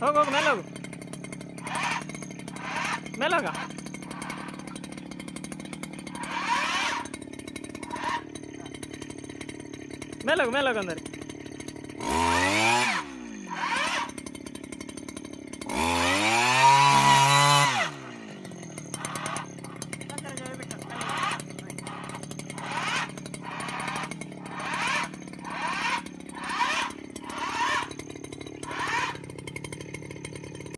ಹೋಗು ಹೋಗು ಮೇಲೆ ಹೋಗು ಮೇಲೆ ಹೋಗ ಮೇಲೆ ಹೋಗು ಮೇಲೆ ಹೋಗು ಅಂದರೆ